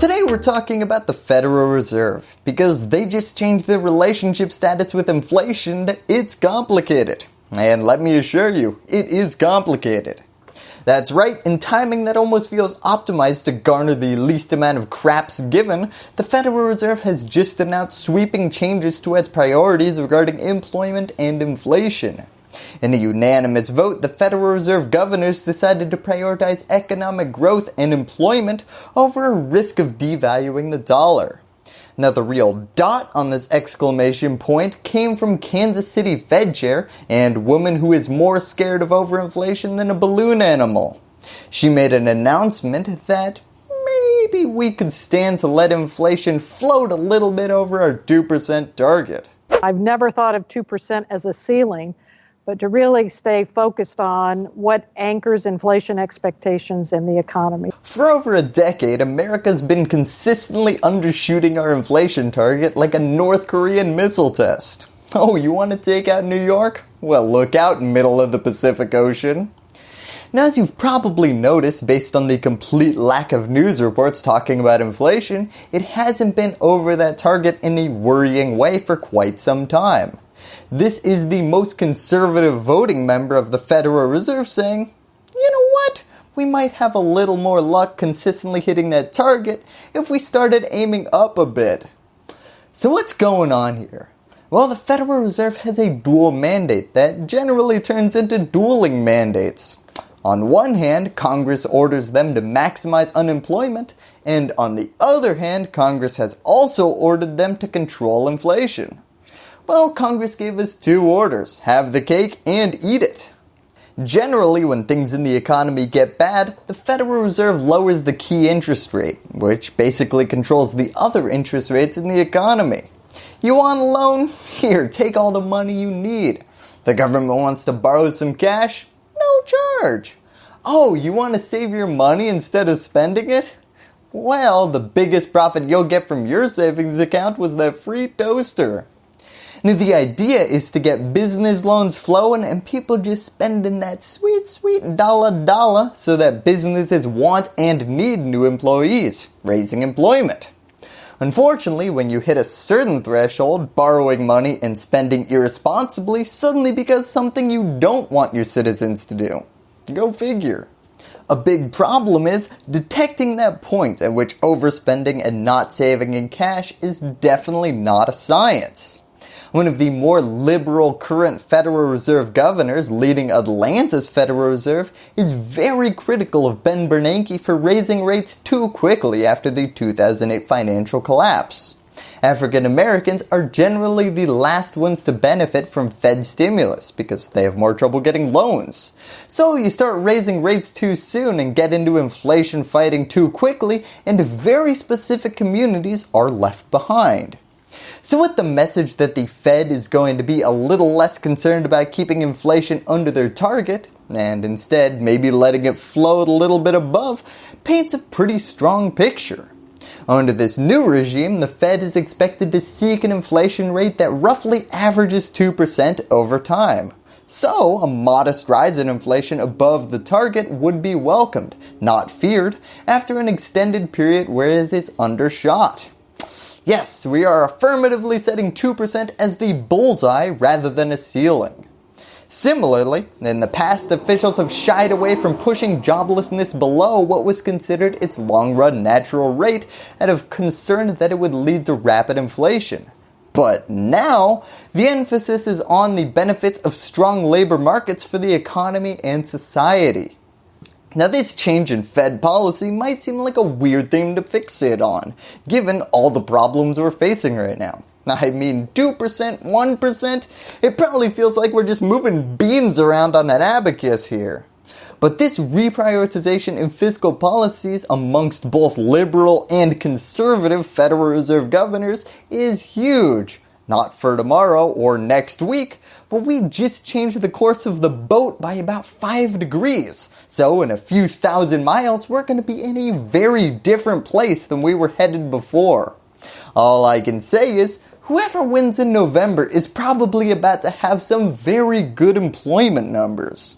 Today we're talking about the Federal Reserve because they just changed their relationship status with inflation. It's complicated. And let me assure you, it is complicated. That's right, in timing that almost feels optimized to garner the least amount of craps given, the Federal Reserve has just announced sweeping changes to its priorities regarding employment and inflation. In a unanimous vote, the Federal Reserve governors decided to prioritize economic growth and employment over a risk of devaluing the dollar. Now the real dot on this exclamation point came from Kansas City Fed Chair and woman who is more scared of overinflation than a balloon animal. She made an announcement that maybe we could stand to let inflation float a little bit over our 2% target. I've never thought of 2% as a ceiling but to really stay focused on what anchors inflation expectations in the economy. For over a decade, America's been consistently undershooting our inflation target like a North Korean missile test. Oh, you want to take out New York? Well, look out, middle of the Pacific Ocean. Now as you've probably noticed based on the complete lack of news reports talking about inflation, it hasn't been over that target in a worrying way for quite some time. This is the most conservative voting member of the Federal Reserve saying, you know what, we might have a little more luck consistently hitting that target if we started aiming up a bit. So what's going on here? Well, the Federal Reserve has a dual mandate that generally turns into dueling mandates. On one hand, Congress orders them to maximize unemployment, and on the other hand, Congress has also ordered them to control inflation. Well, Congress gave us two orders, have the cake and eat it. Generally, when things in the economy get bad, the Federal Reserve lowers the key interest rate, which basically controls the other interest rates in the economy. You want a loan? Here, take all the money you need. The government wants to borrow some cash? No charge. Oh, you want to save your money instead of spending it? Well, the biggest profit you'll get from your savings account was that free toaster. Now the idea is to get business loans flowing and people just spending that sweet sweet dollar dollar so that businesses want and need new employees, raising employment. Unfortunately, when you hit a certain threshold, borrowing money and spending irresponsibly suddenly becomes something you don't want your citizens to do. Go figure. A big problem is detecting that point at which overspending and not saving in cash is definitely not a science one of the more liberal current Federal Reserve governors leading Atlanta's Federal Reserve is very critical of Ben Bernanke for raising rates too quickly after the 2008 financial collapse. African Americans are generally the last ones to benefit from Fed stimulus because they have more trouble getting loans. So you start raising rates too soon and get into inflation fighting too quickly and very specific communities are left behind. So with the message that the Fed is going to be a little less concerned about keeping inflation under their target, and instead maybe letting it float a little bit above, paints a pretty strong picture. Under this new regime, the Fed is expected to seek an inflation rate that roughly averages 2% over time. So, a modest rise in inflation above the target would be welcomed, not feared, after an extended period where it is undershot. Yes, we are affirmatively setting 2% as the bullseye rather than a ceiling. Similarly, in the past officials have shied away from pushing joblessness below what was considered its long run natural rate out of concern that it would lead to rapid inflation. But now, the emphasis is on the benefits of strong labor markets for the economy and society. Now this change in Fed policy might seem like a weird thing to fixate on, given all the problems we're facing right now. I mean 2%, 1%, it probably feels like we're just moving beans around on an abacus here. But this reprioritization in fiscal policies amongst both liberal and conservative Federal Reserve governors is huge not for tomorrow or next week, but we just changed the course of the boat by about 5 degrees. So in a few thousand miles, we're going to be in a very different place than we were headed before. All I can say is, whoever wins in November is probably about to have some very good employment numbers.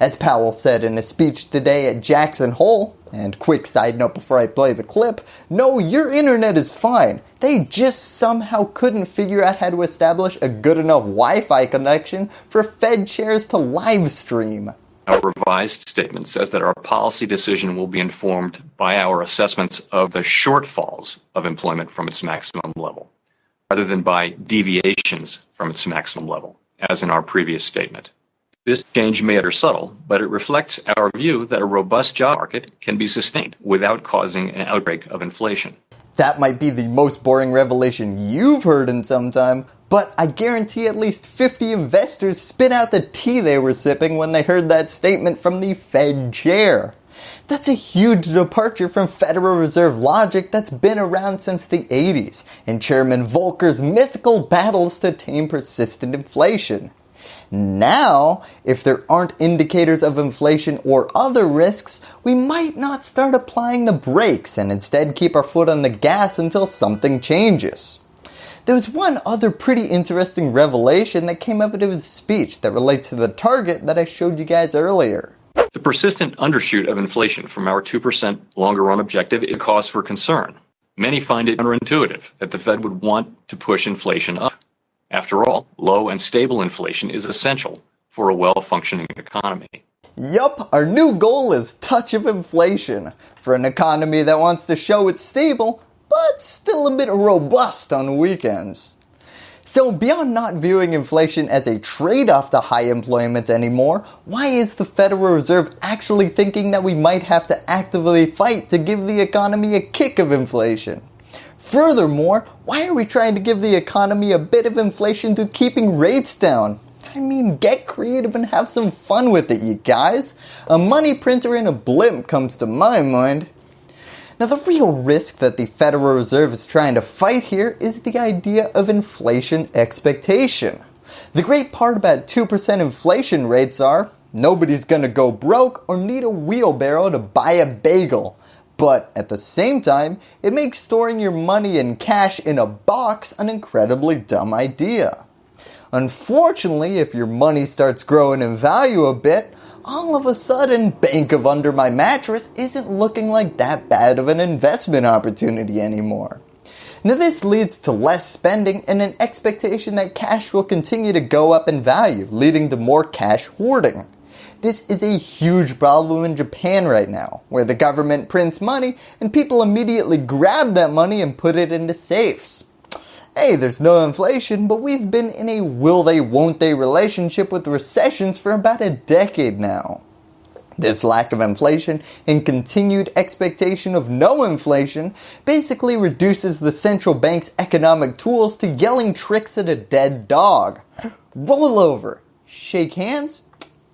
As Powell said in a speech today at Jackson Hole, and quick side note before I play the clip, no, your internet is fine. They just somehow couldn't figure out how to establish a good enough Wi-Fi connection for Fed chairs to live stream. Our revised statement says that our policy decision will be informed by our assessments of the shortfalls of employment from its maximum level, rather than by deviations from its maximum level, as in our previous statement. This change may appear subtle, but it reflects our view that a robust job market can be sustained without causing an outbreak of inflation. That might be the most boring revelation you've heard in some time, but I guarantee at least 50 investors spit out the tea they were sipping when they heard that statement from the Fed chair. That's a huge departure from Federal Reserve logic that's been around since the 80s and Chairman Volcker's mythical battles to tame persistent inflation. Now, if there aren't indicators of inflation or other risks, we might not start applying the brakes and instead keep our foot on the gas until something changes. There's one other pretty interesting revelation that came out of his speech that relates to the target that I showed you guys earlier. The persistent undershoot of inflation from our 2% longer run objective is cause for concern. Many find it counterintuitive that the Fed would want to push inflation up. After all, low and stable inflation is essential for a well-functioning economy. Yup, our new goal is touch of inflation for an economy that wants to show it's stable, but still a bit robust on weekends. So beyond not viewing inflation as a trade-off to high employment anymore, why is the Federal Reserve actually thinking that we might have to actively fight to give the economy a kick of inflation? Furthermore, why are we trying to give the economy a bit of inflation through keeping rates down? I mean, get creative and have some fun with it, you guys. A money printer in a blimp comes to my mind. Now the real risk that the Federal Reserve is trying to fight here is the idea of inflation expectation. The great part about 2% inflation rates are, nobody's gonna go broke or need a wheelbarrow to buy a bagel. But at the same time, it makes storing your money in cash in a box an incredibly dumb idea. Unfortunately, if your money starts growing in value a bit, all of a sudden Bank of Under My Mattress isn't looking like that bad of an investment opportunity anymore. Now this leads to less spending and an expectation that cash will continue to go up in value, leading to more cash hoarding. This is a huge problem in Japan right now, where the government prints money and people immediately grab that money and put it into safes. Hey, there's no inflation, but we've been in a will they won't they relationship with recessions for about a decade now. This lack of inflation and continued expectation of no inflation basically reduces the central bank's economic tools to yelling tricks at a dead dog. Roll over, shake hands,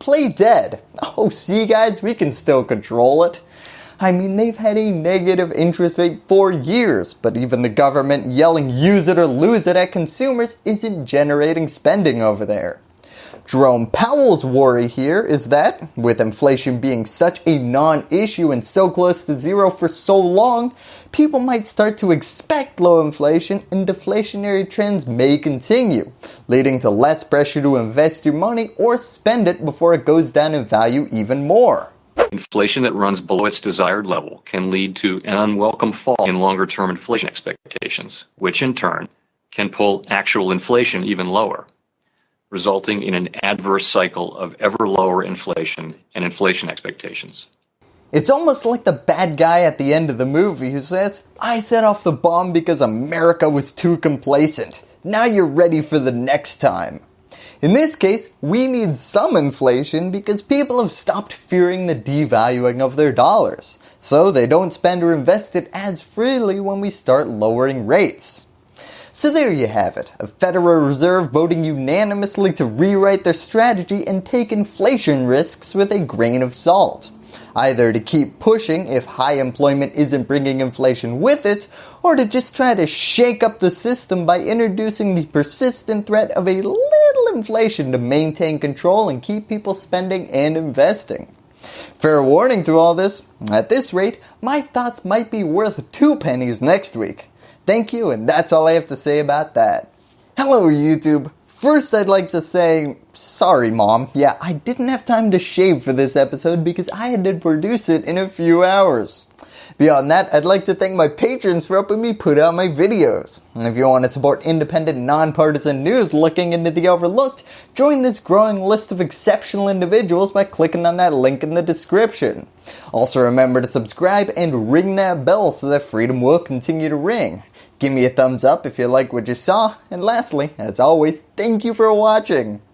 play dead. Oh, see guys, we can still control it. I mean, they've had a negative interest rate for years, but even the government yelling use it or lose it at consumers isn't generating spending over there. Jerome Powell's worry here is that, with inflation being such a non-issue and so close to zero for so long, people might start to expect low inflation and deflationary trends may continue, leading to less pressure to invest your money or spend it before it goes down in value even more. Inflation that runs below its desired level can lead to an unwelcome fall in longer term inflation expectations, which in turn can pull actual inflation even lower resulting in an adverse cycle of ever lower inflation and inflation expectations. It's almost like the bad guy at the end of the movie who says, I set off the bomb because America was too complacent. Now you're ready for the next time. In this case, we need some inflation because people have stopped fearing the devaluing of their dollars. So they don't spend or invest it as freely when we start lowering rates. So there you have it, a Federal Reserve voting unanimously to rewrite their strategy and take inflation risks with a grain of salt. Either to keep pushing if high employment isn't bringing inflation with it, or to just try to shake up the system by introducing the persistent threat of a little inflation to maintain control and keep people spending and investing. Fair warning through all this, at this rate, my thoughts might be worth two pennies next week. Thank you, and that's all I have to say about that. Hello YouTube, First, I'd like to say, sorry mom, yeah, I didn't have time to shave for this episode because I had to produce it in a few hours. Beyond that, I'd like to thank my patrons for helping me put out my videos. And if you want to support independent, nonpartisan news looking into the overlooked, join this growing list of exceptional individuals by clicking on that link in the description. Also remember to subscribe and ring that bell so that freedom will continue to ring. Give me a thumbs up if you like what you saw, and lastly, as always, thank you for watching.